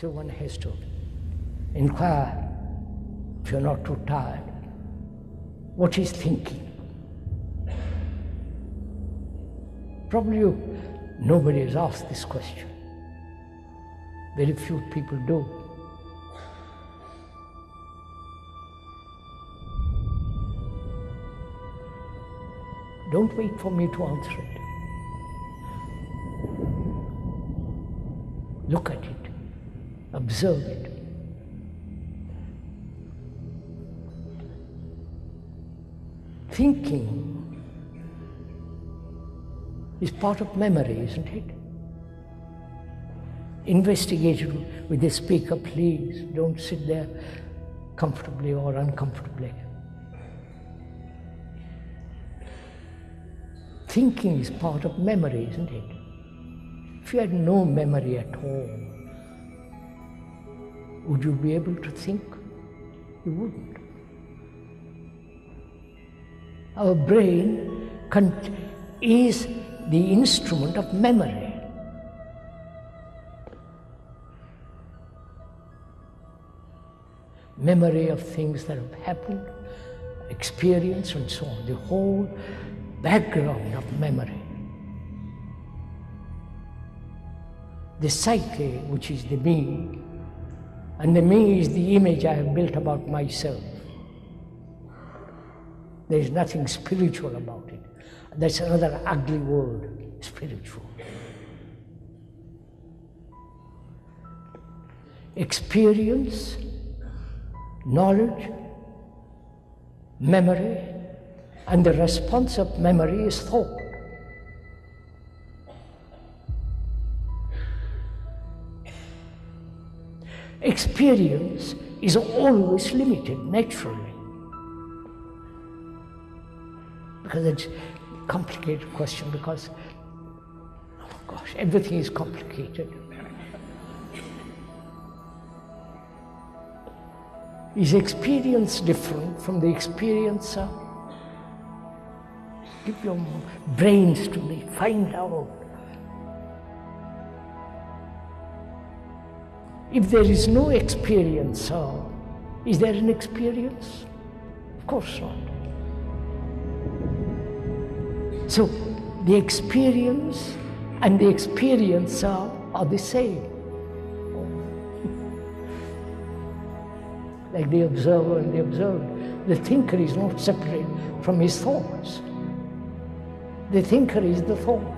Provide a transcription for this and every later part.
So one has to inquire, if you're not too tired, what thinking. Probably you, nobody has asked this question. Very few people do. Don't wait for me to answer it. Look at it, observe it. Thinking is part of memory, isn't it? Investigate it with the speaker, please. Don't sit there comfortably or uncomfortably. Thinking is part of memory, isn't it? If you had no memory at all, would you be able to think? You wouldn't. Our brain is the instrument of memory. Memory of things that have happened, experience, and so on. The whole background of memory. The psyche, which is the me, and the me is the image I have built about myself. There is nothing spiritual about it. That's another ugly word, spiritual. Experience, knowledge, memory, and the response of memory is thought. Experience is always limited, naturally. Because it's a complicated question, because, oh gosh, everything is complicated. Is experience different from the experiencer? Give your brains to me, find out. If there is no experiencer, is there an experience? Of course not. So the experience and the experiencer are the same. like the observer and the observed. The thinker is not separate from his thoughts. The thinker is the thought.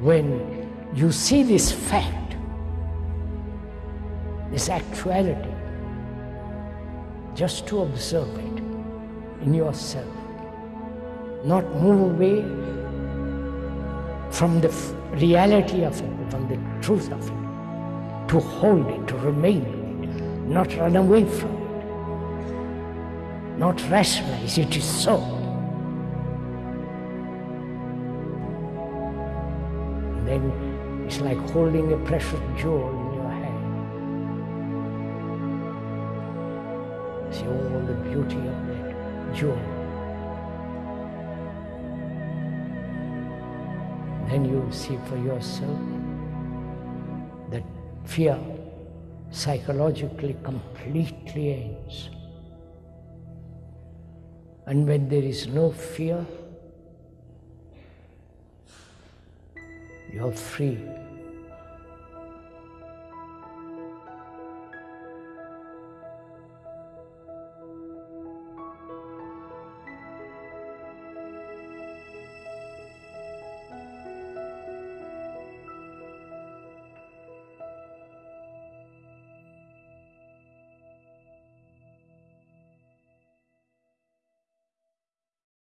When you see this fact, this actuality, just to observe it in yourself, not move away from the reality of it, from the truth of it. To hold it, to remain in it, not run away from it, not rationalize it is so. Then it's like holding a precious jewel in your hand. See all the beauty of that jewel. Then you'll see for yourself that fear psychologically completely ends. And when there is no fear, you are free